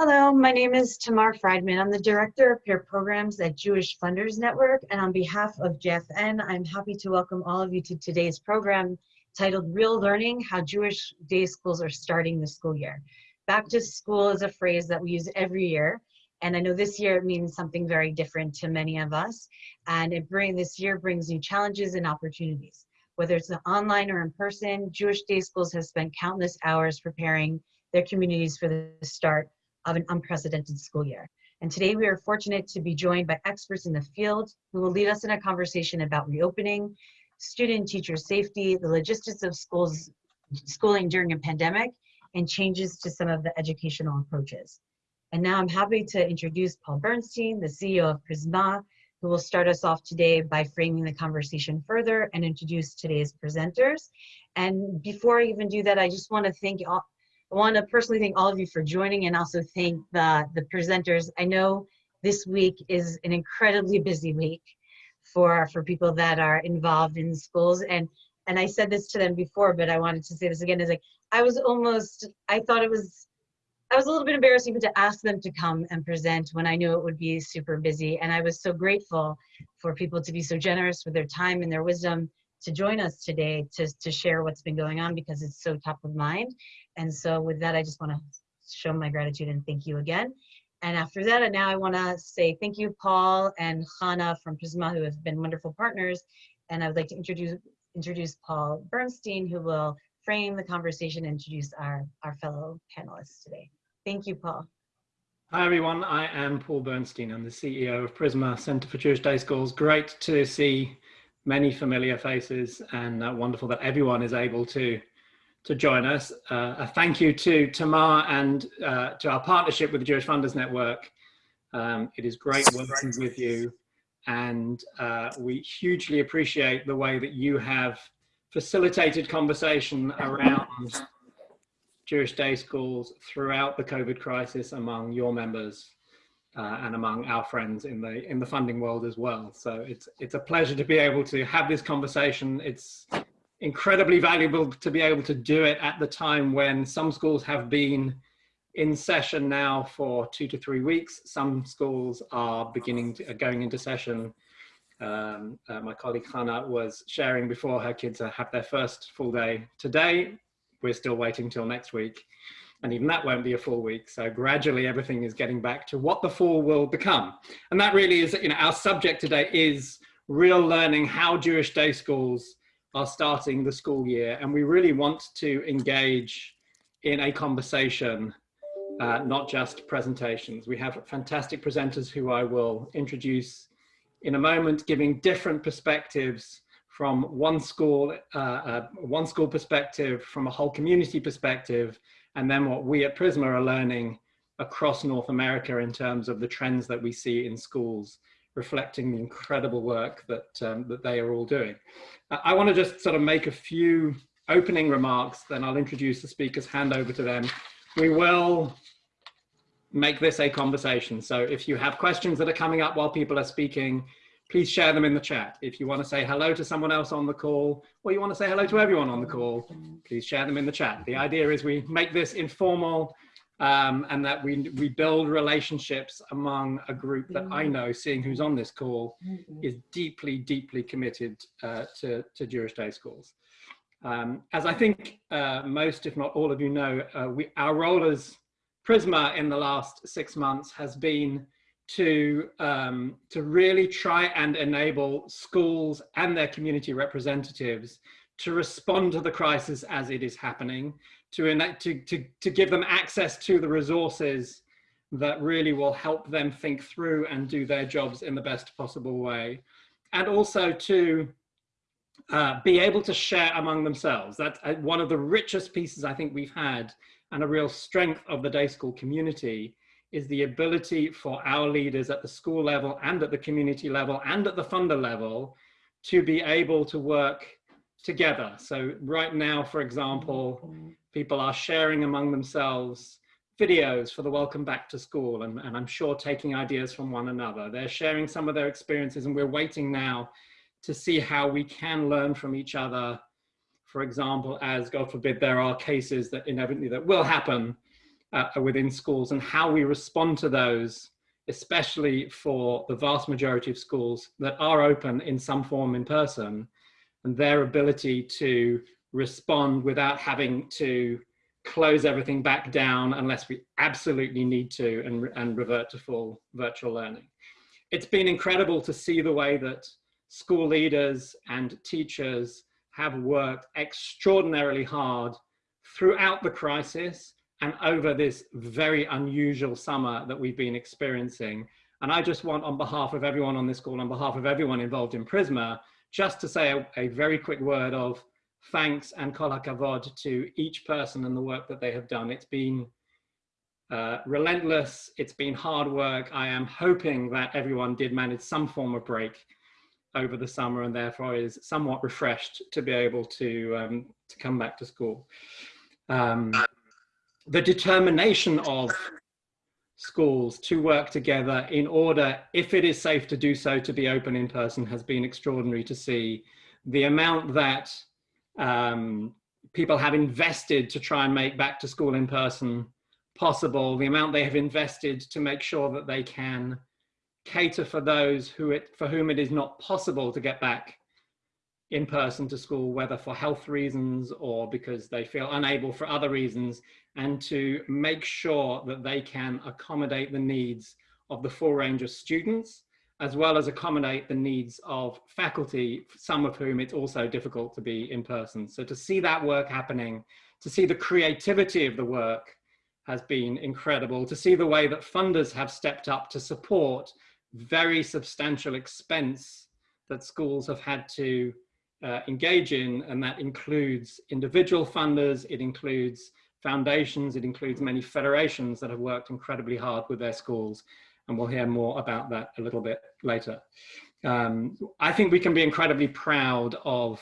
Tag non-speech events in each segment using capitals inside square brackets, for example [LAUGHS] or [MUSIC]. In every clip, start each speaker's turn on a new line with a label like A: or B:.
A: Hello, my name is Tamar Friedman. I'm the Director of Peer Programs at Jewish Funders Network, and on behalf of JFN, I'm happy to welcome all of you to today's program titled Real Learning, How Jewish Day Schools Are Starting the School Year. Back to school is a phrase that we use every year, and I know this year it means something very different to many of us, and it bring, this year brings new challenges and opportunities. Whether it's online or in person, Jewish Day Schools have spent countless hours preparing their communities for the start of an unprecedented school year. And today we are fortunate to be joined by experts in the field who will lead us in a conversation about reopening, student teacher safety, the logistics of schools, schooling during a pandemic, and changes to some of the educational approaches. And now I'm happy to introduce Paul Bernstein, the CEO of Prizmah, who will start us off today by framing the conversation further and introduce today's presenters. And before I even do that, I just want to thank all, I want to personally thank all of you for joining and also thank the, the presenters. I know this week is an incredibly busy week for, for people that are involved in schools. And, and I said this to them before, but I wanted to say this again, is like, I was almost, I thought it was, I was a little bit embarrassed even to ask them to come and present when I knew it would be super busy. And I was so grateful for people to be so generous with their time and their wisdom to join us today to, to share what's been going on because it's so top of mind. And so with that, I just want to show my gratitude and thank you again. And after that, and now I want to say thank you, Paul and Hannah from Prizmah, who have been wonderful partners. And I would like to introduce introduce Paul Bernstein, who will frame the conversation and introduce our, our fellow panelists today. Thank you, Paul.
B: Hi, everyone. I am Paul Bernstein. I'm the CEO of Prizmah Center for Jewish Day Schools. Great to see many familiar faces and uh, wonderful that everyone is able to to join us. Uh, a thank you to Tamar and uh, to our partnership with the Jewish Funders Network. Um, it is great working with you and uh, we hugely appreciate the way that you have facilitated conversation around Jewish day schools throughout the COVID crisis among your members uh, and among our friends in the in the funding world as well. So it's it's a pleasure to be able to have this conversation. It's incredibly valuable to be able to do it at the time when some schools have been in session now for two to three weeks. Some schools are beginning to, are going into session. Um, uh, my colleague Hannah was sharing before her kids have their first full day today. We're still waiting till next week. And even that won't be a full week. So gradually everything is getting back to what the fall will become. And that really is, you know, our subject today is real learning, how Jewish day schools are starting the school year and we really want to engage in a conversation, uh, not just presentations. We have fantastic presenters who I will introduce in a moment, giving different perspectives from one school, uh, uh, one school perspective, from a whole community perspective, and then what we at Prizmah are learning across North America in terms of the trends that we see in schools reflecting the incredible work that, um, that they are all doing. I want to just sort of make a few opening remarks, then I'll introduce the speakers, hand over to them. We will make this a conversation. So if you have questions that are coming up while people are speaking, please share them in the chat. If you want to say hello to someone else on the call, or you want to say hello to everyone on the call, please share them in the chat. The idea is we make this informal, um, and that we, we build relationships among a group that I know, seeing who's on this call, is deeply, deeply committed uh, to, to Jewish day schools. Um, as I think uh, most, if not all of you know, uh, we, our role as Prizmah in the last six months has been to, um, to really try and enable schools and their community representatives to respond to the crisis as it is happening, to, to, to, to give them access to the resources that really will help them think through and do their jobs in the best possible way. And also to uh, be able to share among themselves. That's uh, one of the richest pieces I think we've had and a real strength of the day school community is the ability for our leaders at the school level and at the community level and at the funder level to be able to work together. So right now, for example, people are sharing among themselves videos for the welcome back to school and, and I'm sure taking ideas from one another. They're sharing some of their experiences and we're waiting now to see how we can learn from each other. For example, as God forbid, there are cases that inevitably that will happen uh, within schools and how we respond to those, especially for the vast majority of schools that are open in some form in person, and their ability to respond without having to close everything back down unless we absolutely need to and, and revert to full virtual learning. It's been incredible to see the way that school leaders and teachers have worked extraordinarily hard throughout the crisis and over this very unusual summer that we've been experiencing. And I just want on behalf of everyone on this call, on behalf of everyone involved in Prizmah, just to say a, a very quick word of thanks and kol hakavod to each person and the work that they have done. It's been uh, relentless, it's been hard work. I am hoping that everyone did manage some form of break over the summer and therefore is somewhat refreshed to be able to, um, to come back to school. Um, the determination of schools to work together in order, if it is safe to do so, to be open in person has been extraordinary to see. The amount that um, people have invested to try and make back to school in person possible, the amount they have invested to make sure that they can cater for those who it, for whom it is not possible to get back in person to school, whether for health reasons or because they feel unable for other reasons, and to make sure that they can accommodate the needs of the full range of students, as well as accommodate the needs of faculty, some of whom it's also difficult to be in person. So to see that work happening, to see the creativity of the work has been incredible, to see the way that funders have stepped up to support very substantial expense that schools have had to uh, engage in, and that includes individual funders, it includes foundations, it includes many federations that have worked incredibly hard with their schools, and we'll hear more about that a little bit later. Um, I think we can be incredibly proud of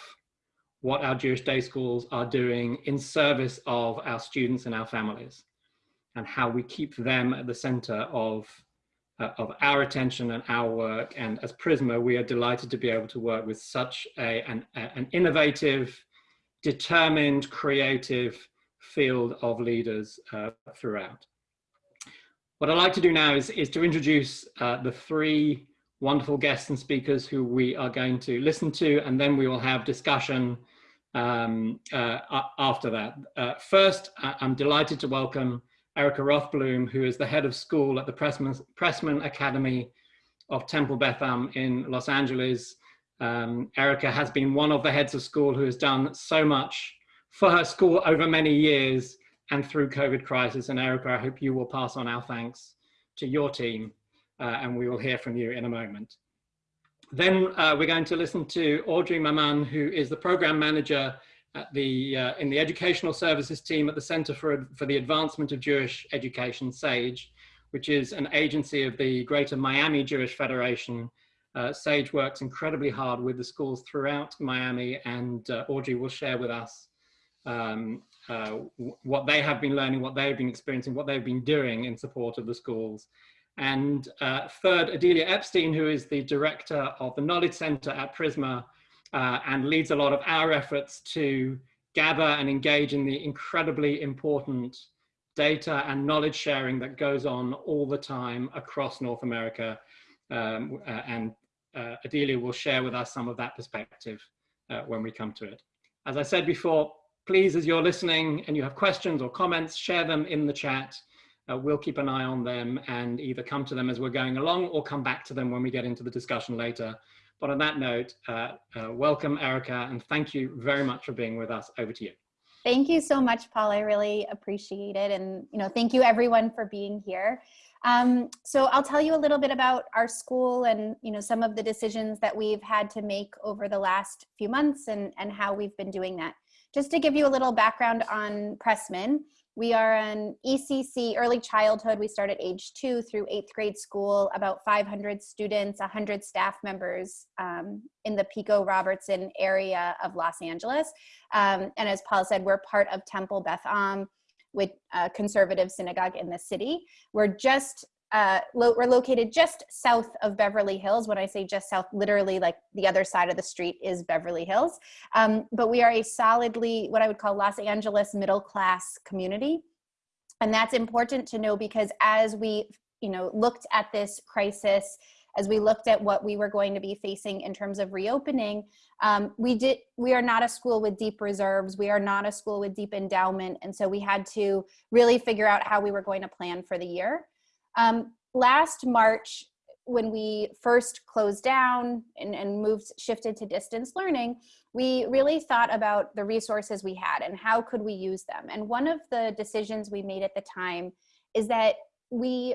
B: what our Jewish day schools are doing in service of our students and our families, and how we keep them at the center of uh, of our attention and our work. And as Prizmah, we are delighted to be able to work with such a, an, an innovative, determined, creative field of leaders uh, throughout. What I'd like to do now is, is to introduce uh, the three wonderful guests and speakers who we are going to listen to, and then we will have discussion um, uh, after that. Uh, first, I'm delighted to welcome Erica Rothblum, who is the head of school at the Pressman, Pressman Academy of Temple Beth Am in Los Angeles. Um, Erica has been one of the heads of school who has done so much for her school over many years and through COVID crisis. And Erica, I hope you will pass on our thanks to your team uh, and we will hear from you in a moment. Then uh, we're going to listen to Audrey Maman, who is the program manager the, uh, in the educational services team at the Center for, for the Advancement of Jewish Education, SAGE, which is an agency of the Greater Miami Jewish Federation. Uh, SAGE works incredibly hard with the schools throughout Miami and uh, Audrey will share with us um, uh, what they have been learning, what they've been experiencing, what they've been doing in support of the schools. And uh, third, Odelia Epstein, who is the director of the Knowledge Center at Prizmah, uh, and leads a lot of our efforts to gather and engage in the incredibly important data and knowledge sharing that goes on all the time across North America. Um, uh, and uh, Odelia will share with us some of that perspective uh, when we come to it. As I said before, please, as you're listening and you have questions or comments, share them in the chat. Uh, we'll keep an eye on them and either come to them as we're going along or come back to them when we get into the discussion later. But on that note, uh, uh, welcome, Erica, and thank you very much for being with us. Over to you.
C: Thank you so much, Paul. I really appreciate it. And, you know, thank you everyone for being here. Um, so I'll tell you a little bit about our school and, you know, some of the decisions that we've had to make over the last few months and, and how we've been doing that. Just to give you a little background on Pressman, we are an ECC early childhood. We start at age two through eighth grade school, about 500 students, 100 staff members um, in the Pico Robertson area of Los Angeles. Um, and as Paul said, we're part of Temple Beth Am, with a conservative synagogue in the city. We're just uh, lo we're located just south of Beverly Hills. When I say just south, literally like the other side of the street is Beverly Hills. Um, but we are a solidly, what I would call Los Angeles middle class community. And that's important to know because as we, you know, looked at this crisis, as we looked at what we were going to be facing in terms of reopening, um, we did. We are not a school with deep reserves. We are not a school with deep endowment, and so we had to really figure out how we were going to plan for the year. Um, last March, when we first closed down and, and moved, shifted to distance learning, we really thought about the resources we had and how could we use them. And one of the decisions we made at the time is that we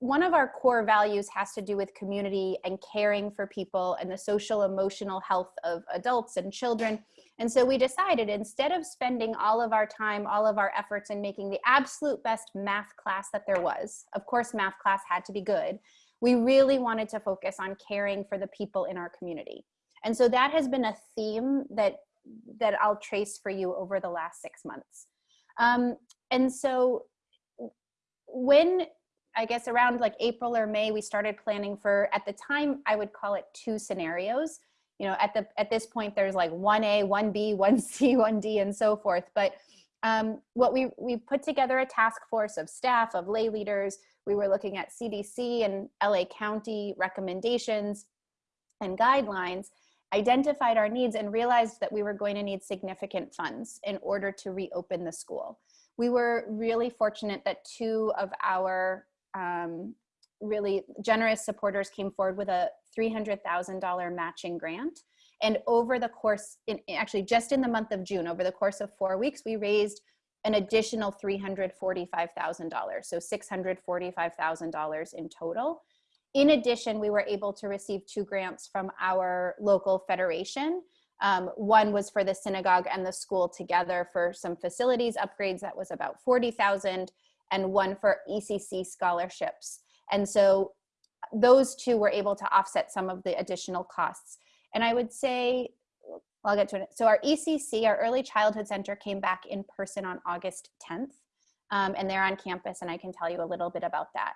C: one of our core values has to do with community and caring for people and the social emotional health of adults and children. And so we decided instead of spending all of our time, all of our efforts in making the absolute best math class that there was, of course, math class had to be good, we really wanted to focus on caring for the people in our community. And so that has been a theme that, that I'll trace for you over the last six months. Um, and so when I guess around like April or May, we started planning for, at the time, I would call it two scenarios. You know, at the at this point, there's like 1A, 1B, 1C, 1D, and so forth. But um, what we, we put together a task force of staff, of lay leaders. We were looking at CDC and LA County recommendations and guidelines, identified our needs and realized that we were going to need significant funds in order to reopen the school. We were really fortunate that two of our um, really generous supporters came forward with a $300,000 matching grant. And over the course, in, actually just in the month of June, over the course of four weeks, we raised an additional $345,000, so $645,000 in total. In addition, we were able to receive two grants from our local federation. Um, one was for the synagogue and the school together for some facilities upgrades that was about 40,000 and one for ECC scholarships. And so those two were able to offset some of the additional costs. And I would say, I'll get to it. So our ECC, our Early Childhood Center came back in person on August 10th. Um, and they're on campus and I can tell you a little bit about that.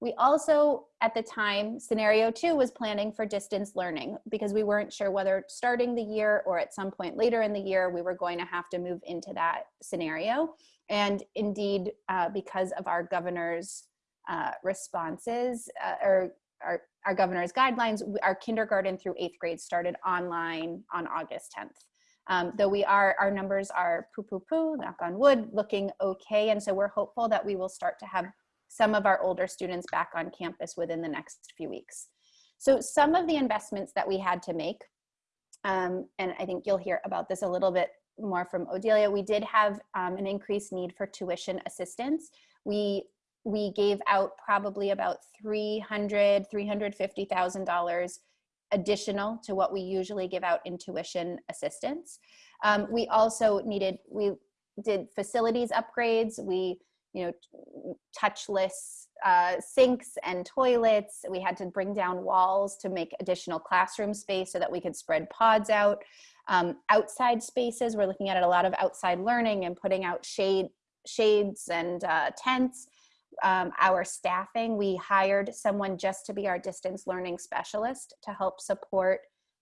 C: We also, at the time, scenario two was planning for distance learning because we weren't sure whether starting the year or at some point later in the year, we were going to have to move into that scenario. And indeed, uh, because of our governor's uh, responses uh, or our, our governor's guidelines, our kindergarten through eighth grade started online on August 10th. Um, though we are, our numbers are poo poo poo, knock on wood, looking okay. And so we're hopeful that we will start to have some of our older students back on campus within the next few weeks. So some of the investments that we had to make, um, and I think you'll hear about this a little bit more from Odelia, we did have um, an increased need for tuition assistance. We we gave out probably about 300 $350,000 additional to what we usually give out in tuition assistance. Um, we also needed, we did facilities upgrades. We, you know, touchless uh, sinks and toilets. We had to bring down walls to make additional classroom space so that we could spread pods out. Um, outside spaces, we're looking at a lot of outside learning and putting out shade, shades and uh, tents um, our staffing. We hired someone just to be our distance learning specialist to help support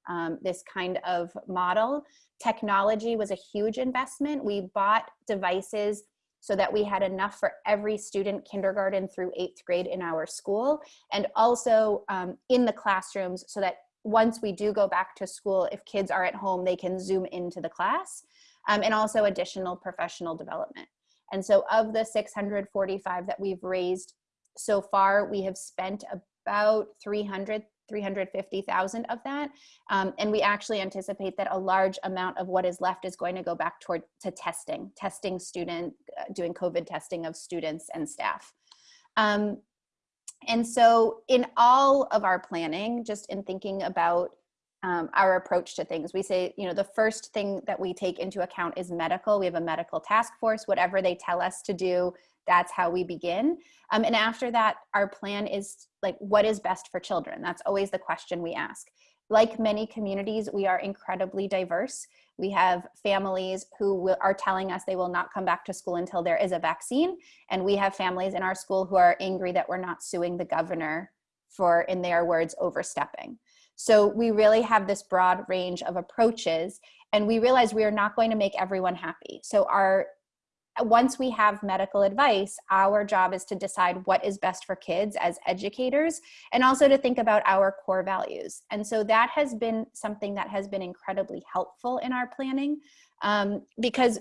C: um, this kind of model. Technology was a huge investment. We bought devices so that we had enough for every student kindergarten through eighth grade in our school and also um, in the classrooms so that once we do go back to school, if kids are at home, they can zoom into the class um, and also additional professional development. And so of the 645 that we've raised so far, we have spent about 300, 350,000 of that. Um, and we actually anticipate that a large amount of what is left is going to go back toward to testing, testing student, uh, doing COVID testing of students and staff. Um, and so in all of our planning, just in thinking about um, our approach to things. We say, you know, the first thing that we take into account is medical. We have a medical task force, whatever they tell us to do, that's how we begin. Um, and after that, our plan is like, what is best for children? That's always the question we ask. Like many communities, we are incredibly diverse. We have families who will, are telling us they will not come back to school until there is a vaccine. And we have families in our school who are angry that we're not suing the governor for, in their words, overstepping. So we really have this broad range of approaches and we realize we are not going to make everyone happy. So our once we have medical advice, our job is to decide what is best for kids as educators and also to think about our core values. And so that has been something that has been incredibly helpful in our planning um, because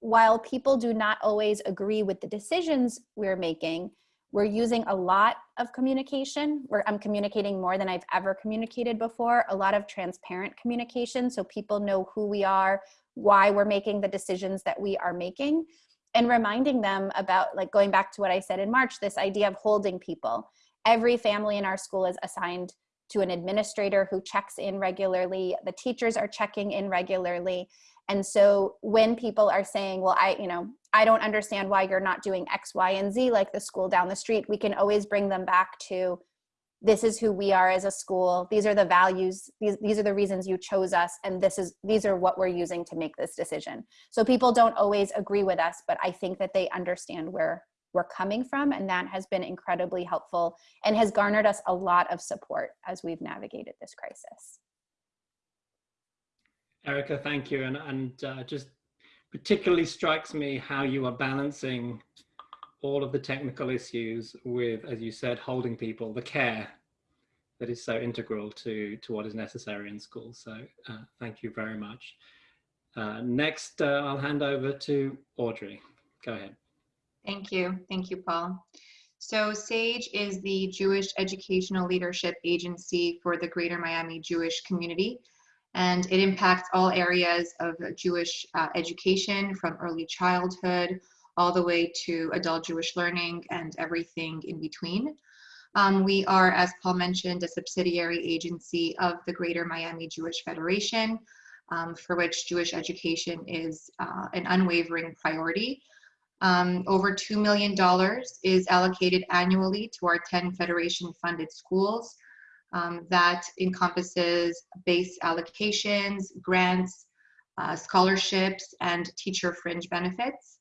C: while people do not always agree with the decisions we're making, we're using a lot of communication where I'm communicating more than I've ever communicated before, a lot of transparent communication so people know who we are, why we're making the decisions that we are making and reminding them about like going back to what I said in March, this idea of holding people. Every family in our school is assigned to an administrator who checks in regularly. The teachers are checking in regularly. And so when people are saying, well, I, you know, I don't understand why you're not doing X, Y, and Z like the school down the street, we can always bring them back to this is who we are as a school. These are the values. These, these are the reasons you chose us and this is these are what we're using to make this decision. So people don't always agree with us but i think that they understand where we're coming from and that has been incredibly helpful and has garnered us a lot of support as we've navigated this crisis.
B: Erica thank you. And, and uh, just particularly strikes me how you are balancing all of the technical issues with, as you said, holding people, the care that is so integral to, to what is necessary in school. So uh, thank you very much. Uh, next, uh, I'll hand over to Audrey. Go ahead.
D: Thank you. Thank you, Paul. So SAGE is the Jewish Educational Leadership Agency for the Greater Miami Jewish community. And it impacts all areas of Jewish uh, education from early childhood all the way to adult Jewish learning and everything in between. Um, we are, as Paul mentioned, a subsidiary agency of the Greater Miami Jewish Federation, um, for which Jewish education is uh, an unwavering priority. Um, over $2 million is allocated annually to our 10 Federation funded schools. Um, that encompasses base allocations, grants, uh, scholarships, and teacher fringe benefits.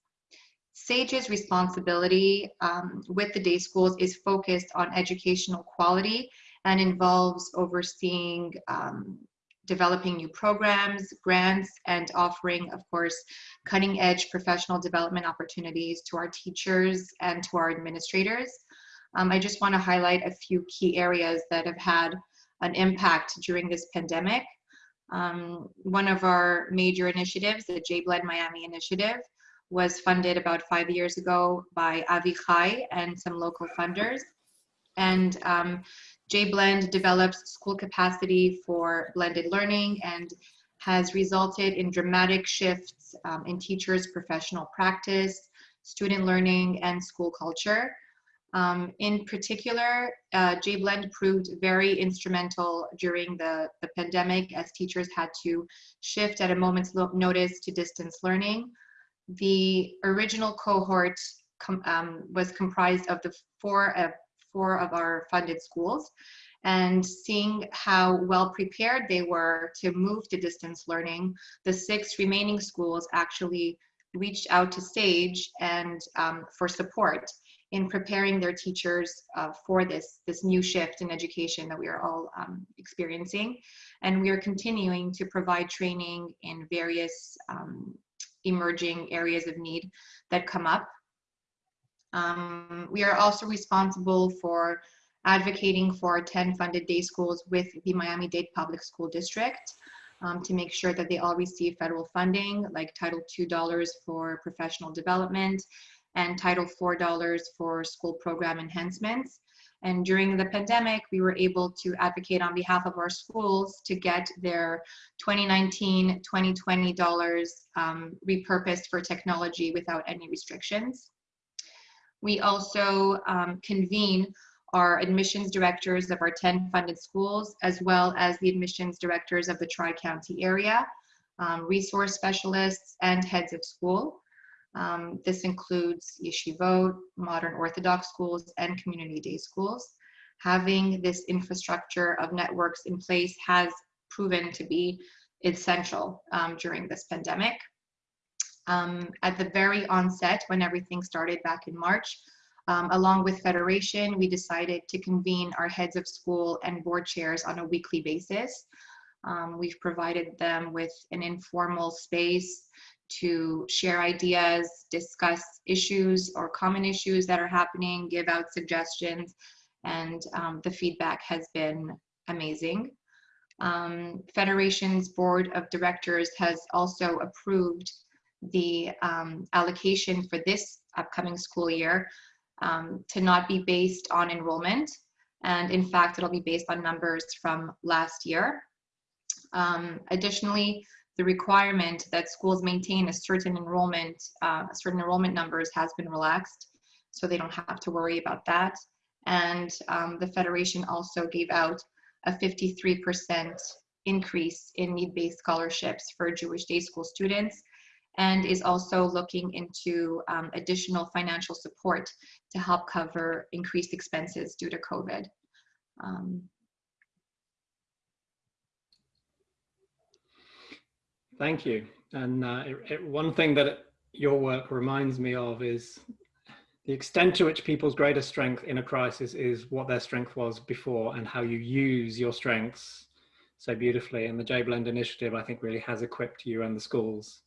D: SAGE's responsibility um, with the day schools is focused on educational quality and involves overseeing um, developing new programs, grants, and offering, of course, cutting edge professional development opportunities to our teachers and to our administrators. Um, I just want to highlight a few key areas that have had an impact during this pandemic. Um, one of our major initiatives, the J-Blend Miami initiative, was funded about five years ago by Avichai and some local funders. And um, J-Blend develops school capacity for blended learning and has resulted in dramatic shifts um, in teachers' professional practice, student learning, and school culture. Um, in particular, uh, J-Blend proved very instrumental during the, the pandemic as teachers had to shift at a moment's notice to distance learning. The original cohort com, um, was comprised of the four of, four of our funded schools. And seeing how well prepared they were to move to distance learning, the six remaining schools actually reached out to SAGE and um, for support in preparing their teachers uh, for this, this new shift in education that we are all um, experiencing. And we are continuing to provide training in various um, emerging areas of need that come up. Um, we are also responsible for advocating for 10 funded day schools with the Miami-Dade Public School District um, to make sure that they all receive federal funding, like Title II dollars for professional development and Title IV dollars for school program enhancements. And during the pandemic, we were able to advocate on behalf of our schools to get their 2019, 2020 dollars um, repurposed for technology without any restrictions. We also um, convene our admissions directors of our 10 funded schools, as well as the admissions directors of the Tri-County area, um, resource specialists, and heads of school. Um, this includes yeshivot, modern Orthodox schools, and community day schools. Having this infrastructure of networks in place has proven to be essential um, during this pandemic. Um, at the very onset, when everything started back in March, um, along with Federation, we decided to convene our heads of school and board chairs on a weekly basis. Um, we've provided them with an informal space to share ideas, discuss issues or common issues that are happening, give out suggestions, and um, the feedback has been amazing. Um, Federation's Board of Directors has also approved the um, allocation for this upcoming school year um, to not be based on enrollment. And in fact, it'll be based on numbers from last year. Um, additionally, the requirement that schools maintain a certain enrollment, uh, certain enrollment numbers has been relaxed, so they don't have to worry about that. And um, the Federation also gave out a 53% increase in need-based scholarships for Jewish day school students and is also looking into um, additional financial support to help cover increased expenses due to COVID. Um,
B: Thank you. And uh, it, it, one thing that your work reminds me of is the extent to which people's greatest strength in a crisis is what their strength was before and how you use your strengths so beautifully. And the J-Blend initiative, I think, really has equipped you and the schools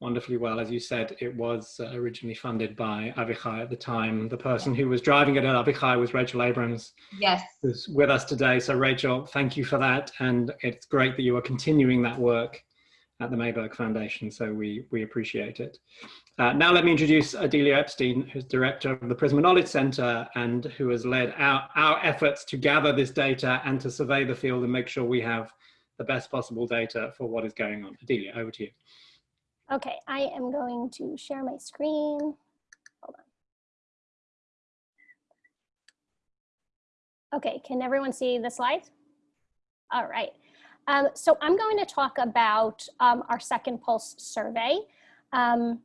B: wonderfully well. As you said, it was uh, originally funded by Avichai at the time. The person who was driving it at Avichai was Rachel Abrams.
D: Yes.
B: Who's with us today. So Rachel, thank you for that. And it's great that you are continuing that work at the Mayberg Foundation. So we, we appreciate it. Uh, now let me introduce Odelia Epstein, who's director of the Prizmah Knowledge Center and who has led our, our efforts to gather this data and to survey the field and make sure we have the best possible data for what is going on. Odelia, over to you.
E: Okay, I am going to share my screen. Hold on. Okay, can everyone see the slides? All right. Um, so I'm going to talk about um, our second pulse survey, um,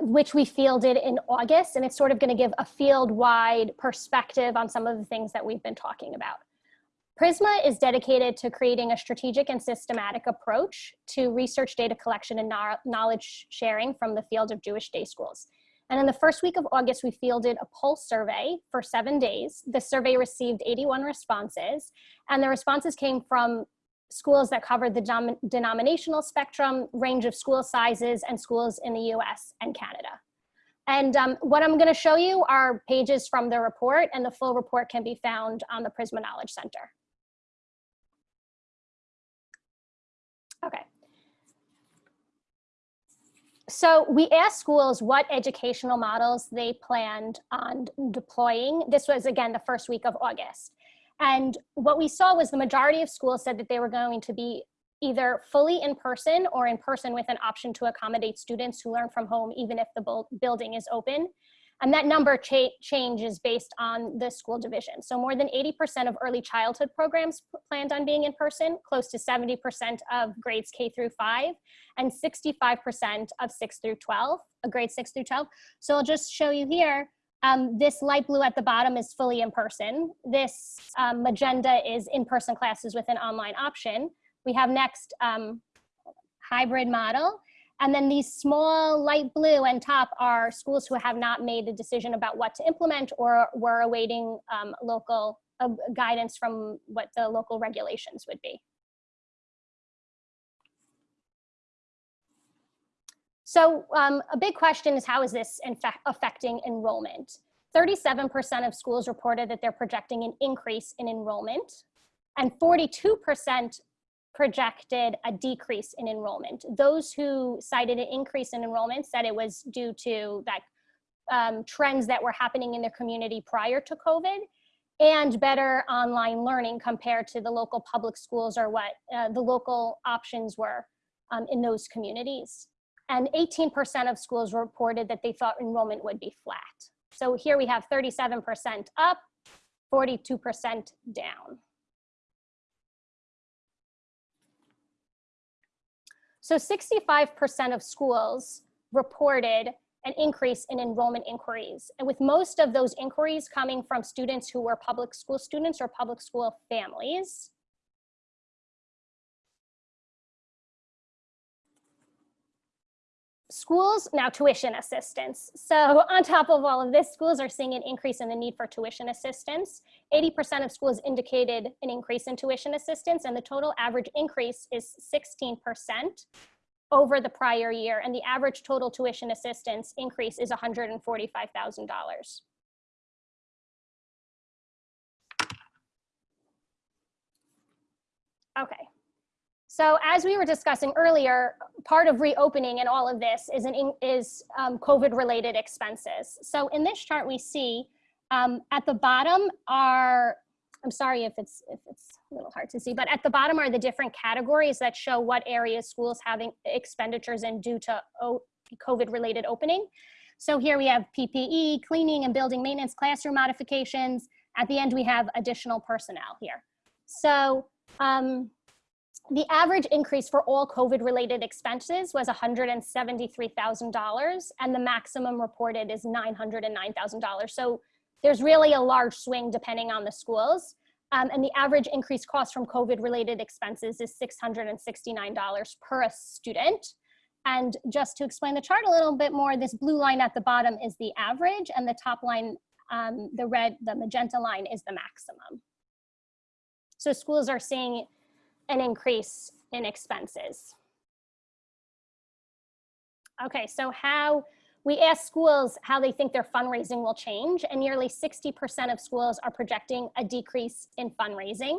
E: which we fielded in August, and it's sort of going to give a field-wide perspective on some of the things that we've been talking about. Prizmah is dedicated to creating a strategic and systematic approach to research data collection and knowledge sharing from the field of Jewish day schools. And in the first week of August, we fielded a pulse survey for seven days. The survey received 81 responses, and the responses came from schools that covered the denominational spectrum, range of school sizes, and schools in the US and Canada. And um, what I'm gonna show you are pages from the report, and the full report can be found on the Prizmah Knowledge Center. Okay. So we asked schools what educational models they planned on deploying. This was, again, the first week of August. And what we saw was the majority of schools said that they were going to be either fully in person or in person with an option to accommodate students who learn from home even if the building is open. And that number cha changes based on the school division. So more than 80% of early childhood programs planned on being in person, close to 70% of grades K through five, and 65% of six through 12, uh, grade six through 12. So I'll just show you here. Um, this light blue at the bottom is fully in person. This um, magenta is in-person classes with an online option. We have next um, hybrid model. And then these small light blue and top are schools who have not made a decision about what to implement or were awaiting um, local uh, guidance from what the local regulations would be. So um, a big question is how is this affecting enrollment? 37% of schools reported that they're projecting an increase in enrollment and 42% projected a decrease in enrollment. Those who cited an increase in enrollment said it was due to that um, trends that were happening in their community prior to COVID and better online learning compared to the local public schools or what uh, the local options were um, in those communities. And 18% of schools reported that they thought enrollment would be flat. So here we have 37% up, 42% down. So 65% of schools reported an increase in enrollment inquiries. And with most of those inquiries coming from students who were public school students or public school families. Schools, now tuition assistance. So on top of all of this, schools are seeing an increase in the need for tuition assistance. 80% of schools indicated an increase in tuition assistance and the total average increase is 16%. over the prior year, and the average total tuition assistance increase is $145,000. Okay. So as we were discussing earlier, part of reopening and all of this is, an, is um, COVID-related expenses. So in this chart, we see um, at the bottom are, I'm sorry if it's, if it's a little hard to see, but at the bottom are the different categories that show what areas schools having expenditures in due to COVID-related opening. So here we have PPE, cleaning and building maintenance, classroom modifications. At the end, we have additional personnel here. So um, the average increase for all COVID-related expenses was $173,000 and the maximum reported is $909,000. So there's really a large swing depending on the schools. Um, and the average increased cost from COVID-related expenses is $669 per student. And just to explain the chart a little bit more, this blue line at the bottom is the average and the top line, um, the red, the magenta line is the maximum. So schools are seeing an increase in expenses. Okay, so how, we asked schools how they think their fundraising will change and nearly 60% of schools are projecting a decrease in fundraising.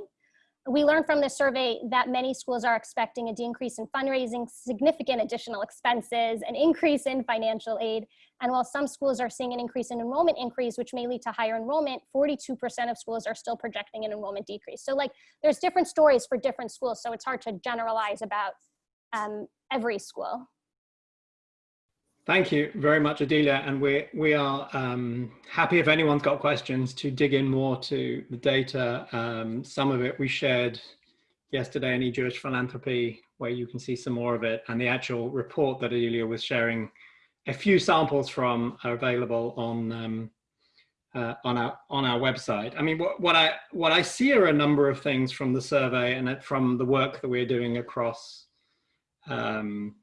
E: We learned from this survey that many schools are expecting a decrease in fundraising, significant additional expenses, an increase in financial aid. And while some schools are seeing an increase in enrollment increase, which may lead to higher enrollment, 42% of schools are still projecting an enrollment decrease. So like there's different stories for different schools. So it's hard to generalize about um, every school.
B: Thank you very much, Odelia. And we, we are um, happy if anyone's got questions to dig in more to the data. Um, some of it we shared yesterday in Jewish Philanthropy, where you can see some more of it. And the actual report that Odelia was sharing, a few samples from are available on, um, uh, on, our, on our website. I mean, what, what, I, what I see are a number of things from the survey and from the work that we're doing across um,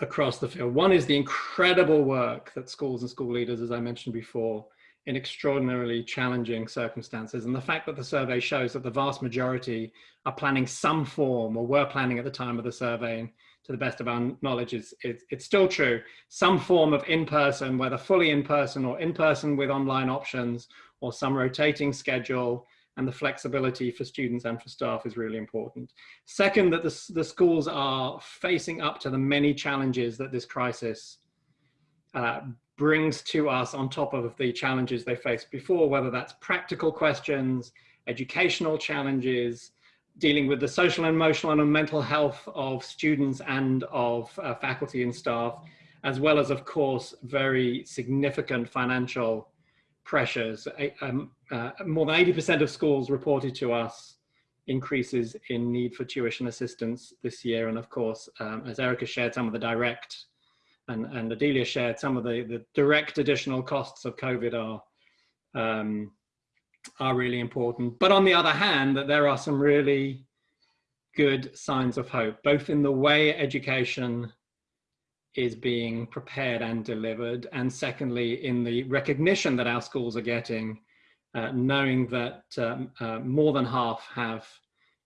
B: across the field. One is the incredible work that schools and school leaders, as I mentioned before, in extraordinarily challenging circumstances. And the fact that the survey shows that the vast majority are planning some form or were planning at the time of the survey, and to the best of our knowledge, is it, it's still true, some form of in-person, whether fully in-person or in-person with online options or some rotating schedule, and the flexibility for students and for staff is really important. Second, that the, the schools are facing up to the many challenges that this crisis uh, brings to us on top of the challenges they faced before, whether that's practical questions, educational challenges, dealing with the social and emotional and mental health of students and of uh, faculty and staff, as well as, of course, very significant financial pressures. Um, uh, more than 80% of schools reported to us increases in need for tuition assistance this year. And of course, um, as Erica shared some of the direct and, and Odelia shared some of the, the direct additional costs of COVID are, um, are really important. But on the other hand, that there are some really good signs of hope, both in the way education is being prepared and delivered. And secondly, in the recognition that our schools are getting, uh, knowing that um, uh, more than half have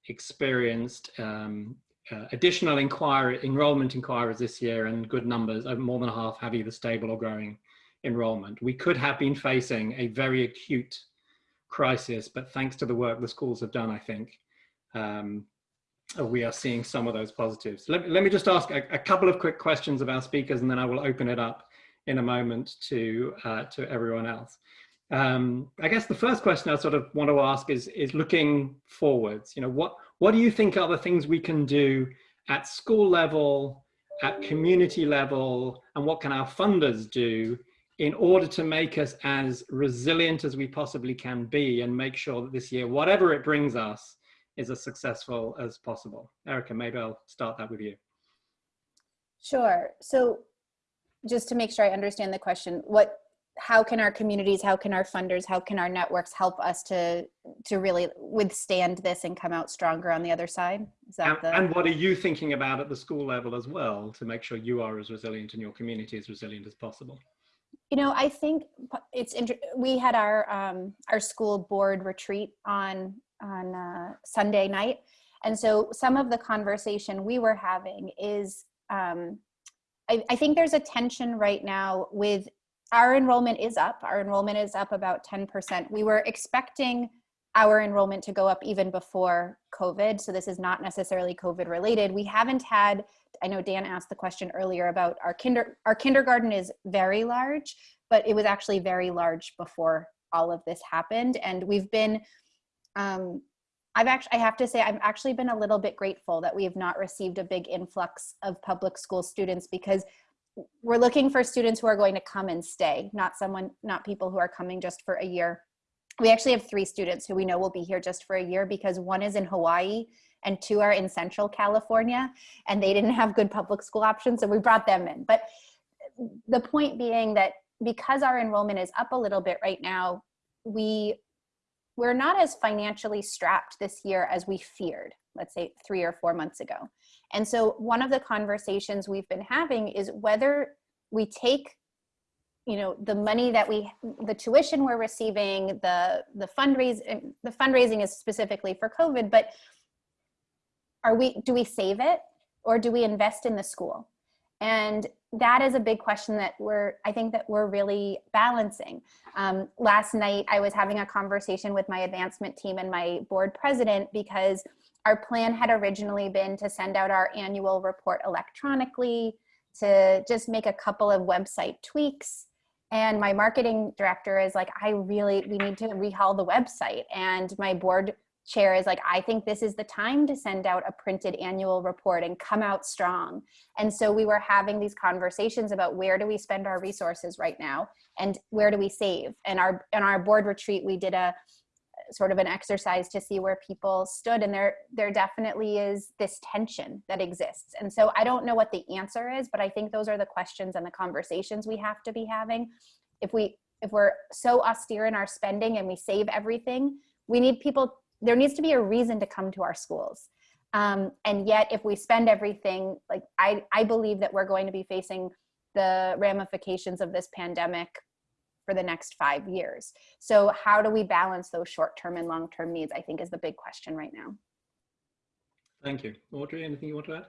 B: experienced um, uh, additional inquiry, enrollment inquiries this year and good numbers, uh, more than half have either stable or growing enrollment. We could have been facing a very acute crisis, but thanks to the work the schools have done, I think, um, we are seeing some of those positives. Let, let me just ask a, a, couple of quick questions of our speakers and then I will open it up in a moment to, uh, to everyone else. Um, I guess the first question I sort of want to ask is, is looking forwards, you know, what, what do you think are the things we can do at school level, at community level, and what can our funders do in order to make us as resilient as we possibly can be and make sure that this year, whatever it brings us, is as successful as possible. Erica, maybe I'll start that with you.
C: Sure. So just to make sure I understand the question, what, how can our communities, how can our funders, how can our networks help us to, to really withstand this and come out stronger on the other side? Is that
B: and,
C: the...
B: and what are you thinking about at the school level as well to make sure you are as resilient and your community as resilient as possible?
C: You know, I think it's, we had our, um, our school board retreat on on uh, Sunday night. And so some of the conversation we were having is um, I, I think there's a tension right now with our enrollment is up. Our enrollment is up about 10%. We were expecting our enrollment to go up even before COVID. So this is not necessarily COVID related. We haven't had, I know Dan asked the question earlier about our kinder, our kindergarten is very large, but it was actually very large before all of this happened. And we've been, um, I've actually, I have to say, I've actually been a little bit grateful that we have not received a big influx of public school students because we're looking for students who are going to come and stay, not someone, not people who are coming just for a year. We actually have three students who we know will be here just for a year because one is in Hawaii and two are in Central California and they didn't have good public school options. So we brought them in. But the point being that because our enrollment is up a little bit right now, we we're not as financially strapped this year as we feared, let's say three or four months ago. And so one of the conversations we've been having is whether we take you know the money that we the tuition we're receiving the the fundraising the fundraising is specifically for covid but are we do we save it or do we invest in the school? And that is a big question that we're i think that we're really balancing. Um, last night i was having a conversation with my advancement team and my board president because our plan had originally been to send out our annual report electronically to just make a couple of website tweaks. And my marketing director is like i really we need to rehaul the website. And my board chair is like i think this is the time to send out a printed annual report and come out strong. And so we were having these conversations about where do we spend our resources right now and where do we save. And our in our board retreat we did a sort of an exercise to see where people stood and there there definitely is this tension that exists. And so i don't know what the answer is but i think those are the questions and the conversations we have to be having. If we if we're so austere in our spending and we save everything we need people there needs to be a reason to come to our schools. Um, and yet if we spend everything like I, I believe that we're going to be facing the ramifications of this pandemic for the next five years. So how do we balance those short-term and long-term needs, I think is the big question right now.
B: Thank you. Audrey, anything you want to add?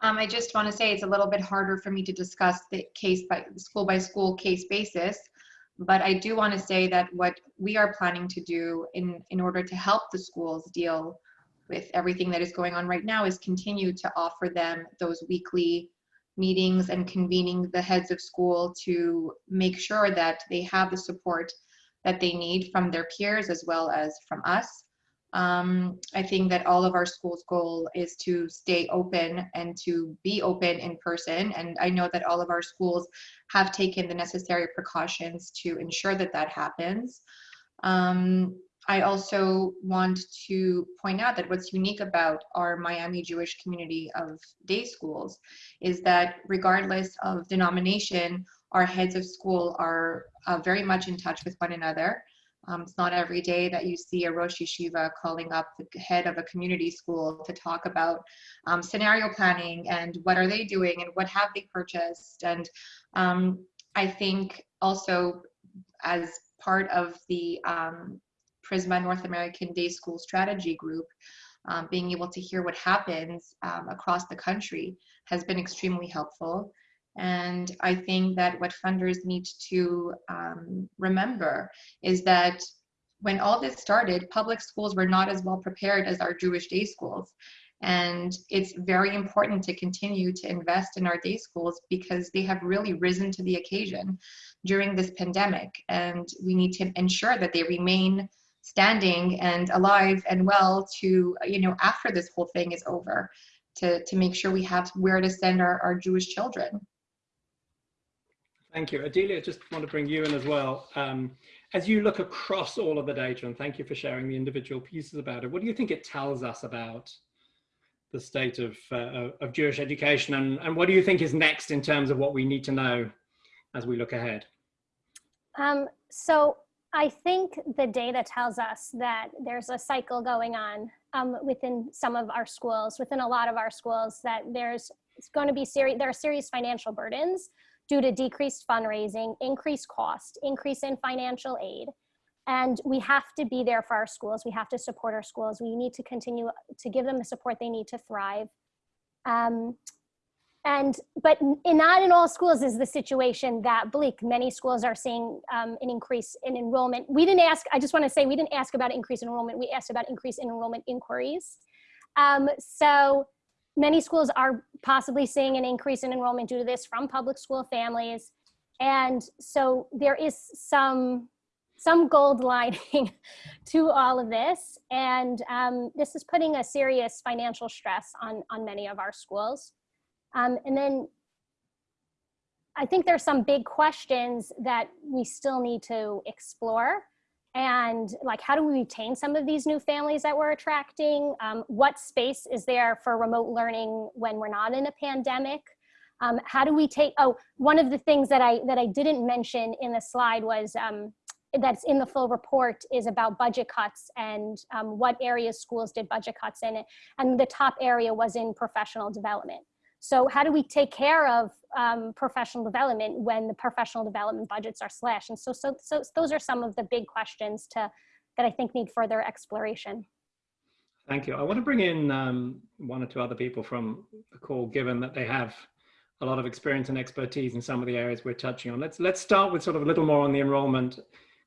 D: Um, I just want to say it's a little bit harder for me to discuss the case by school by school case basis, but I do want to say that what we are planning to do in, in order to help the schools deal with everything that is going on right now is continue to offer them those weekly meetings and convening the heads of school to make sure that they have the support that they need from their peers as well as from us. Um, I think that all of our schools' goal is to stay open and to be open in person. And I know that all of our schools have taken the necessary precautions to ensure that that happens. Um, I also want to point out that what's unique about our Miami Jewish community of day schools is that regardless of denomination, our heads of school are uh, very much in touch with one another. Um, it's not every day that you see a Rosh Yeshiva calling up the head of a community school to talk about um, scenario planning and what are they doing and what have they purchased. And um, I think also as part of the Prizmah North American Day School Strategy Group, um, being able to hear what happens um, across the country has been extremely helpful. And I think that what funders need to um, remember is that when all this started, public schools were not as well prepared as our Jewish day schools. And it's very important to continue to invest in our day schools because they have really risen to the occasion during this pandemic. And we need to ensure that they remain standing and alive and well to you know after this whole thing is over to to make sure we have where to send our, our jewish children.
B: Thank you. Odelia just want to bring you in as well. Um, as you look across all of the data and thank you for sharing the individual pieces about it what do you think it tells us about the state of uh, of jewish education and, and what do you think is next in terms of what we need to know as we look ahead?
E: Um, so I think the data tells us that there's a cycle going on um, within some of our schools, within a lot of our schools, that there's going to be serious, there are serious financial burdens due to decreased fundraising, increased cost, increase in financial aid. And we have to be there for our schools. We have to support our schools. We need to continue to give them the support they need to thrive. Um, and but in, not in all schools is the situation that bleak. Many schools are seeing um, an increase in enrollment. We didn't ask. I just want to say we didn't ask about increase in enrollment. We asked about increase in enrollment inquiries. Um, so many schools are possibly seeing an increase in enrollment due to this from public school families. And so there is some some gold [LAUGHS] lining to all of this. And um, this is putting a serious financial stress on, on many of our schools. Um, and then I think there's some big questions that we still need to explore. And like, how do we retain some of these new families that we're attracting? Um, what space is there for remote learning when we're not in a pandemic? Um, how do we take, oh, one of the things that I, that I didn't mention in the slide was um, that's in the full report is about budget cuts and um, what areas schools did budget cuts in. And the top area was in professional development. So how do we take care of um, professional development when the professional development budgets are slashed? And so, so, so those are some of the big questions to, that I think need further exploration.
B: Thank you. I want to bring in um, one or two other people from the call, given that they have a lot of experience and expertise in some of the areas we're touching on. Let's let's start with sort of a little more on the enrollment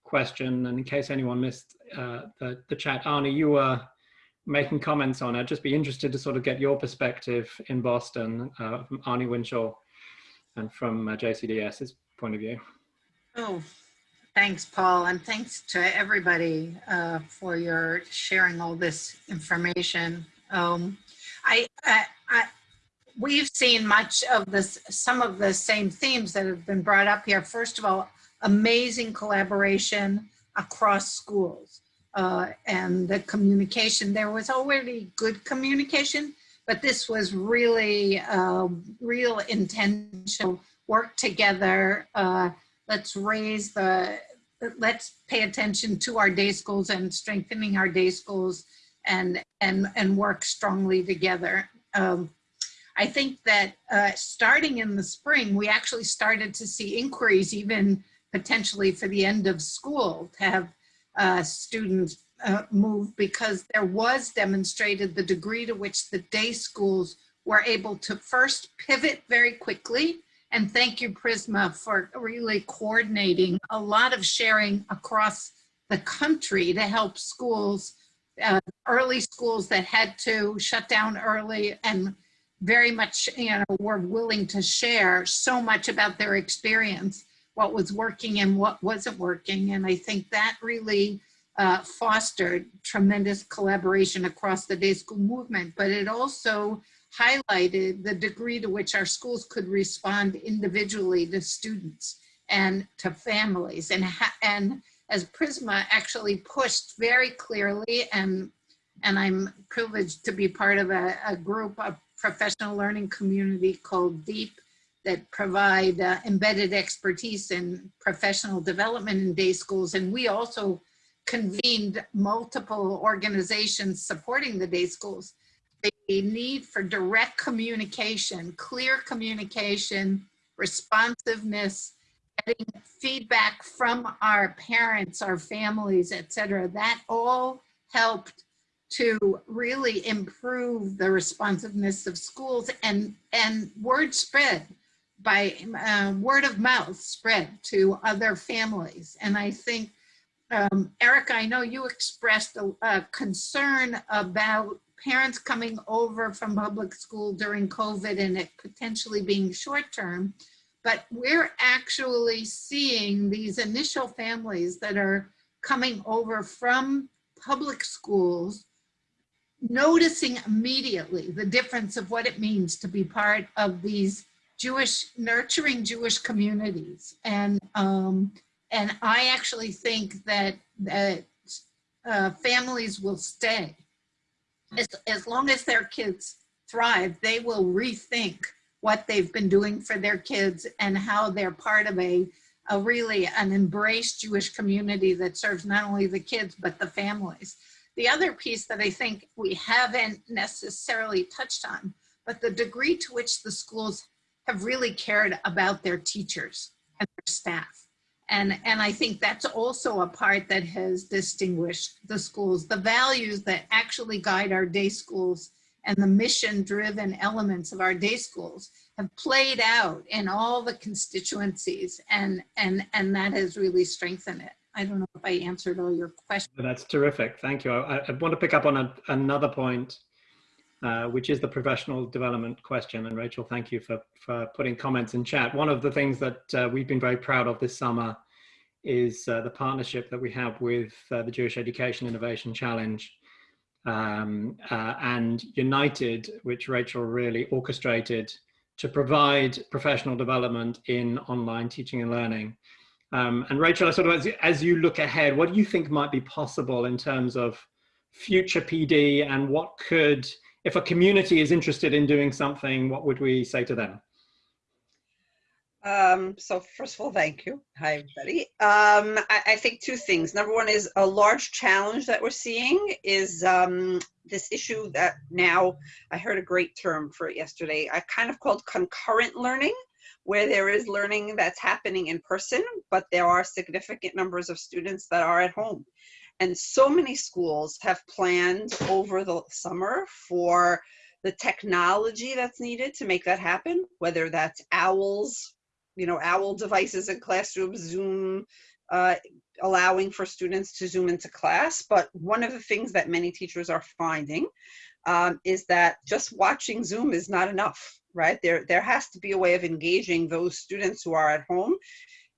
B: question. And in case anyone missed uh, the, the chat, Arnie, you were making comments on it. I'd just be interested to sort of get your perspective in Boston uh, from Arnie Winshall and from uh, JCDS's point of view.
F: Oh, thanks, Paul, and thanks to everybody uh, for your sharing all this information. Um, I, I, I, we've seen much of this, some of the same themes that have been brought up here. First of all, amazing collaboration across schools uh, and the communication. There was already good communication, but this was really uh, real intentional work together. Uh, let's raise the, let's pay attention to our day schools and strengthening our day schools and, and, and work strongly together. Um, I think that uh, starting in the spring, we actually started to see inquiries even potentially for the end of school to have uh, students uh, move because there was demonstrated the degree to which the day schools were able to first pivot very quickly. And thank you Prizmah, for really coordinating a lot of sharing across the country to help schools, uh, early schools that had to shut down early and very much, you know, were willing to share so much about their experience what was working and what wasn't working. And I think that really uh, fostered tremendous collaboration across the day school movement, but it also highlighted the degree to which our schools could respond individually to students and to families. And, and as Prizmah actually pushed very clearly, and, and I'm privileged to be part of a, a group, a professional learning community called DEEP, that provide uh, embedded expertise in professional development in day schools. And we also convened multiple organizations supporting the day schools. The need for direct communication, clear communication, responsiveness, getting feedback from our parents, our families, etc. That all helped to really improve the responsiveness of schools and, and word spread by uh, word of mouth spread to other families. And I think, um, Erica, I know you expressed a, a, concern about parents coming over from public school during COVID and it potentially being short term, but we're actually seeing these initial families that are coming over from public schools noticing immediately the difference of what it means to be part of these Jewish, nurturing Jewish communities. And, um, and I actually think that, that uh, families will stay. As, as long as their kids thrive, they will rethink what they've been doing for their kids and how they're part of a, a really an embraced Jewish community that serves not only the kids, but the families. The other piece that I think we haven't necessarily touched on, but the degree to which the schools have really cared about their teachers and their staff. And, and I think that's also a part that has distinguished the schools. The values that actually guide our day schools and the mission-driven elements of our day schools have played out in all the constituencies and, and, and that has really strengthened it. I don't know if I answered all your questions.
B: That's terrific. Thank you. I, I want to pick up on a, another point, uh, which is the professional development question. And Rachel, thank you for, for putting comments in chat. One of the things that uh, we've been very proud of this summer is uh, the partnership that we have with uh, the Jewish Education Innovation Challenge um, uh, and United, which Rachel really orchestrated to provide professional development in online teaching and learning. Um, and Rachel, sort of as, as you look ahead, what do you think might be possible in terms of future PD and what could, if a community is interested in doing something, what would we say to them?
G: Um, so first of all, thank you. Hi, everybody. Um, I, I, think two things. Number one is a large challenge that we're seeing is um, this issue that now I heard a great term for it yesterday. I kind of called concurrent learning, where there is learning that's happening in person, but there are significant numbers of students that are at home. And so many schools have planned over the summer for the technology that's needed to make that happen, whether that's OWLs, you know, OWL devices in classrooms, Zoom, uh, allowing for students to Zoom into class. But one of the things that many teachers are finding um, is that just watching Zoom is not enough, right? There, there has to be a way of engaging those students who are at home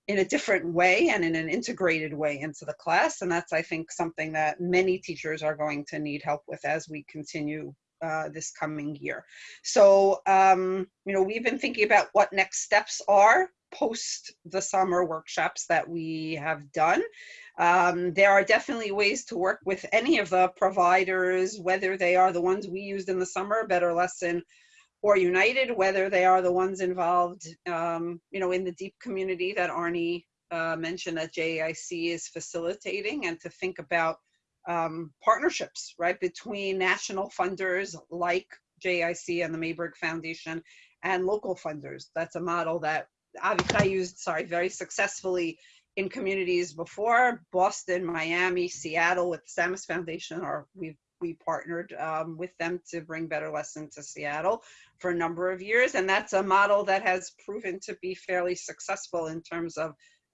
G: in a different way and in an integrated way into the class. And that's, I think, something that many teachers are going to need help with as we continue uh, this coming year. So, um, you know, we've been thinking about what next steps are post the summer workshops that we have done. Um, there are definitely ways to work with any of the providers, whether they are the ones we used in the summer, Better Lesson or United, whether they are the ones involved, um, you know, in the deep community that Arnie uh, mentioned that JIC is facilitating and to think about um, partnerships, right, between national funders like JIC and the Mayberg Foundation and local funders. That's a model that obviously I used, sorry, very successfully in communities before, Boston, Miami, Seattle with the Samis Foundation, or we've we partnered um, with them to bring Better Lesson to Seattle for a number of years. And that's a model that has proven to be fairly successful in terms of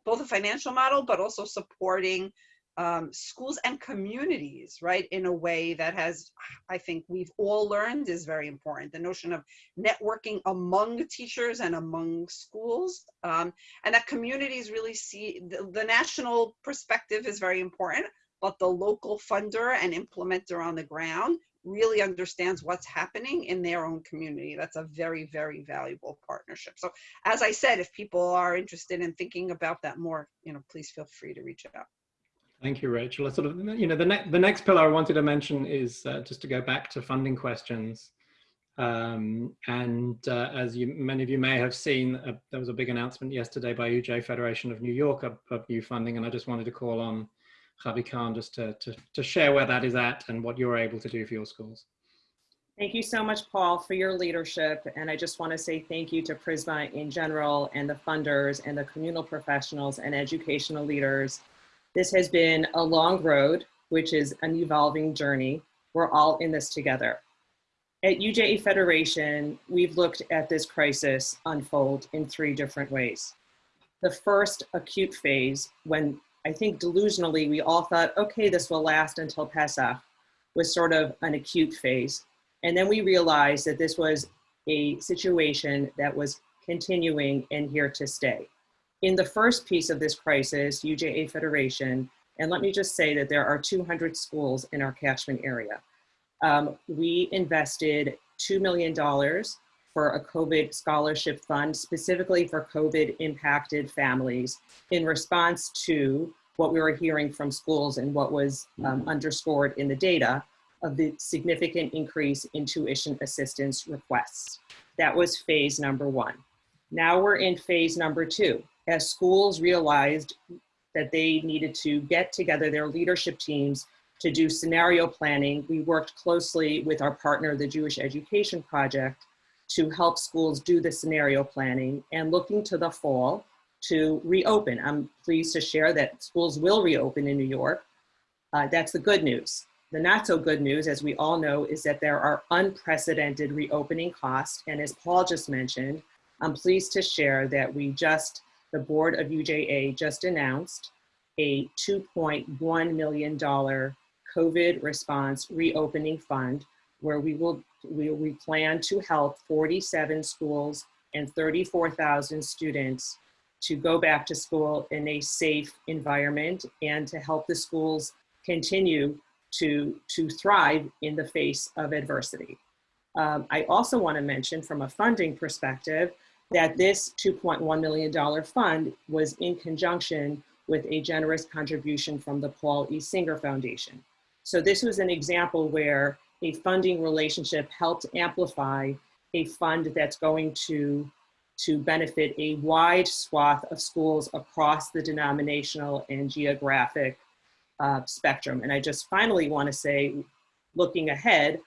G: both a financial model, but also supporting um, schools and communities, right, in a way that has, I think we've all learned is very important. The notion of networking among teachers and among schools, um, and that communities really see the, the national perspective is very important, but the local funder and implementer on the ground really understands what's happening in their own community. That's a very, very valuable partnership. So as I said, if people are interested in thinking about that more, you know, please feel free to reach out.
B: Thank you, Rachel. I sort of, you know, the, next the next pillar I wanted to mention is uh, just to go back to funding questions. Um, and uh, as you, many of you may have seen, uh, there was a big announcement yesterday by UJ Federation of New York of, of, new funding, and I just wanted to call on Chavie Kahn just to, to, to share where that is at and what you're able to do for your schools.
H: Thank you so much, Paul, for your leadership. And I just want to say thank you to Prizmah in general and the funders and the communal professionals and educational leaders this has been a long road, which is an evolving journey. We're all in this together. At UJA Federation, we've looked at this crisis unfold in three different ways. The first acute phase, when I think delusionally we all thought, okay, this will last until Pesach, was sort of an acute phase. And then we realized that this was a situation that was continuing and here to stay in the first piece of this crisis, UJA Federation, and let me just say that there are 200 schools in our catchment area. Um, we invested $2 million for a COVID scholarship fund, specifically for COVID impacted families in response to what we were hearing from schools and what was um, underscored in the data of the significant increase in tuition assistance requests. That was phase number one. Now we're in phase number two as schools realized that they needed to get together their leadership teams to do scenario planning, we worked closely with our partner, the Jewish Education Project, to help schools do the scenario planning and looking to the fall to reopen. I'm pleased to share that schools will reopen in New York. Uh, that's the good news. the not so good news, as we all know, is that there are unprecedented reopening costs. And as Paul just mentioned, I'm pleased to share that we just, the board of UJA just announced a $2.1 million COVID response reopening fund where we will we, we plan to help 47 schools and 34,000 students to go back to school in a safe environment and to help the schools continue to, to thrive in the face of adversity. Um, I also want to mention from a funding perspective that this $2.1 million fund was in conjunction with a generous contribution from the Paul E. Singer Foundation. So this was an example where a funding relationship helped amplify a fund that's going to, to benefit a wide swath of schools across the denominational and geographic uh, spectrum. And I just finally want to say, looking ahead,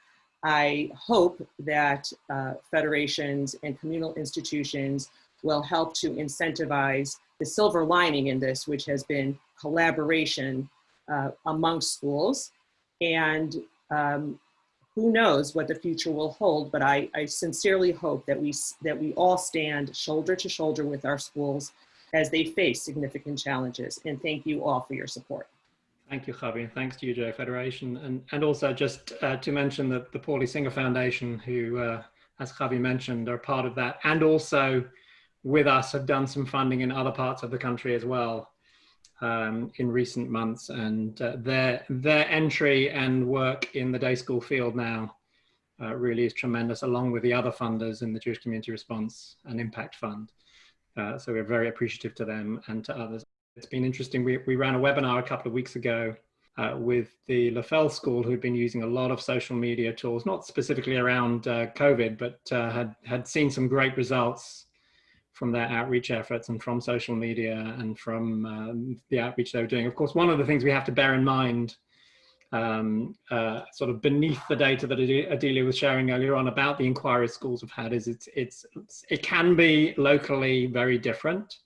H: I hope that uh, federations and communal institutions will help to incentivize the silver lining in this, which has been collaboration uh, among schools. And um, who knows what the future will hold, but I, I sincerely hope that we, that we all stand shoulder to shoulder with our schools as they face significant challenges. And thank you all for your support.
B: Thank you, Chavie. Thanks to UJ Federation. And, and also just uh, to mention that the Paulie Singer Foundation, who, uh, as Chavie mentioned, are part of that, and also with us have done some funding in other parts of the country as well um, in recent months, and uh, their their entry and work in the day school field now uh, really is tremendous, along with the other funders in the Jewish Community Response and Impact Fund. Uh, so we're very appreciative to them and to others. It's been interesting. We we ran a webinar a couple of weeks ago uh, with the Leffell School, who'd been using a lot of social media tools, not specifically around uh, COVID, but uh, had had seen some great results from their outreach efforts and from social media and from um, the outreach they were doing. Of course, one of the things we have to bear in mind, um, uh, sort of beneath the data that Odelia was sharing earlier on about the inquiries schools have had, is it's, it's, it can be locally very different.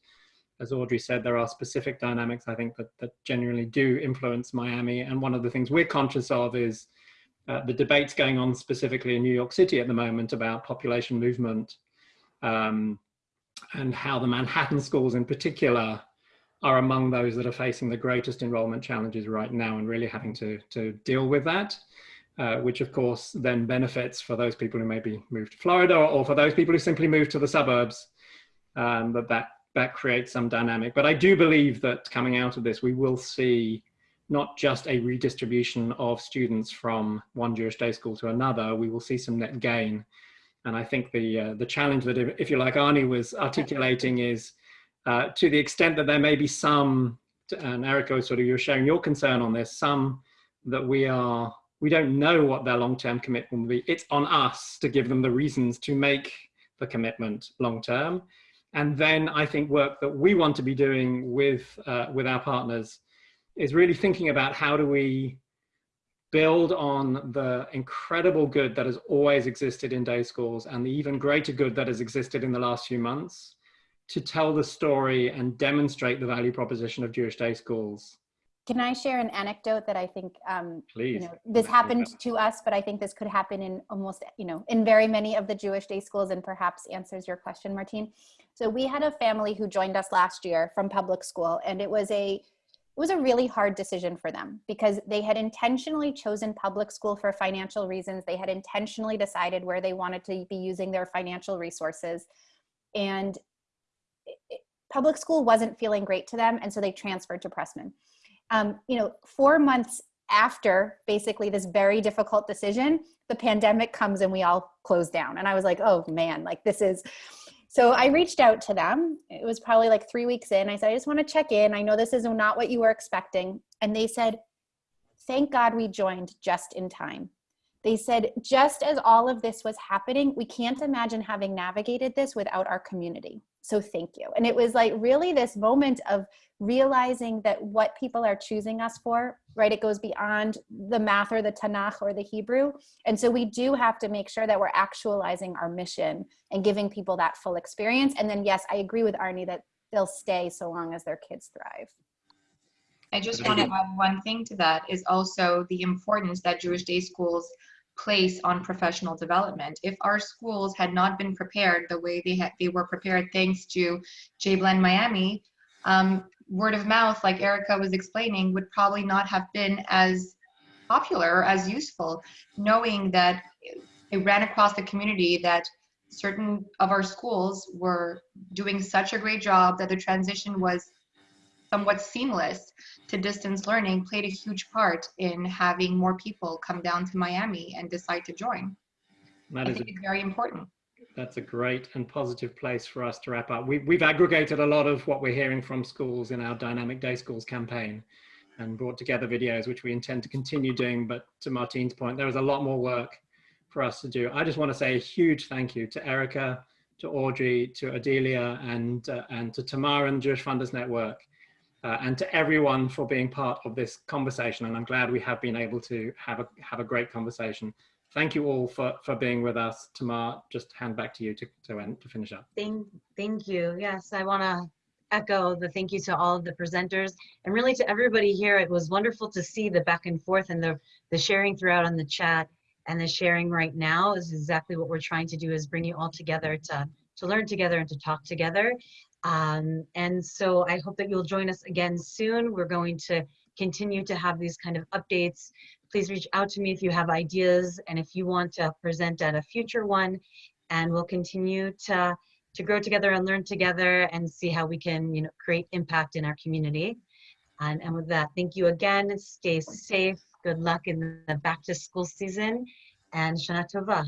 B: As Audrey said, there are specific dynamics, I think, that, that genuinely do influence Miami. And one of the things we're conscious of is uh, the debates going on specifically in New York City at the moment about population movement. Um, and how the Manhattan schools in particular are among those that are facing the greatest enrollment challenges right now and really having to, to deal with that, uh, which of course then benefits for those people who maybe moved to Florida or, or for those people who simply move to the suburbs, um, that, that that creates some dynamic. But I do believe that coming out of this, we will see not just a redistribution of students from one Jewish day school to another, we will see some net gain and I think the uh, the challenge that, if you like, Arnie was articulating is uh, to the extent that there may be some, and Erica, sort of, you're sharing your concern on this, some that we are, we don't know what their long-term commitment will be. It's on us to give them the reasons to make the commitment long-term. And then I think work that we want to be doing with, uh, with our partners is really thinking about how do we build on the incredible good that has always existed in day schools and the even greater good that has existed in the last few months to tell the story and demonstrate the value proposition of Jewish day schools.
C: Can I share an anecdote that I think, um,
B: Please.
C: you know, this happened to us, but I think this could happen in almost, you know, in very many of the Jewish day schools and perhaps answers your question, Martine. So we had a family who joined us last year from public school and it was a it was a really hard decision for them because they had intentionally chosen public school for financial reasons. They had intentionally decided where they wanted to be using their financial resources. And public school wasn't feeling great to them. And so they transferred to Pressman. Um, you know, four months after basically this very difficult decision, the pandemic comes and we all close down. And I was like, oh man, like this is, so I reached out to them. It was probably like three weeks in. I said, I just want to check in. I know this is not what you were expecting. And they said, thank God we joined just in time. They said, just as all of this was happening, we can't imagine having navigated this without our community. So thank you. And it was like really this moment of realizing that what people are choosing us for, right, it goes beyond the math or the Tanakh or the Hebrew. And so we do have to make sure that we're actualizing our mission and giving people that full experience. And then, yes, I agree with Arnie that they'll stay so long as their kids thrive.
D: I just want to add one thing to that is also the importance that Jewish day schools place on professional development. If our schools had not been prepared the way they had, they were prepared thanks to J Blend Miami, um, word of mouth, like Erica was explaining, would probably not have been as popular or as useful, knowing that it ran across the community that certain of our schools were doing such a great job that the transition was somewhat seamless to distance learning played a huge part in having more people come down to Miami and decide to join.
B: That
D: I
B: is a
D: it's very important.
B: That's a great and positive place for us to wrap up. We, we've aggregated a lot of what we're hearing from schools in our Dynamic Day Schools campaign and brought together videos, which we intend to continue doing. But to Martine's point, there is a lot more work for us to do. I just want to say a huge thank you to Erica, to Audrey, to Odelia, and, uh, and to Tamara and Jewish Funders Network, uh, and to everyone for being part of this conversation. And I'm glad we have been able to have a, have a great conversation thank you all for, for being with us. Tamar, just hand back to you to, to, end, to finish up.
A: Thank, thank you. Yes, I want to echo the thank you to all of the presenters and really to everybody here. It was wonderful to see the back and forth and the, the sharing throughout on the chat and the sharing right now is exactly what we're trying to do is bring you all together to, to learn together and to talk together. Um, and so I hope that you'll join us again soon. We're going to continue to have these kind of updates please reach out to me if you have ideas and if you want to present at a future one. And we'll continue to, to grow together and learn together and see how we can you know, create impact in our community. And, and with that, thank you again. Stay safe. Good luck in the back to school season and Shana Tova.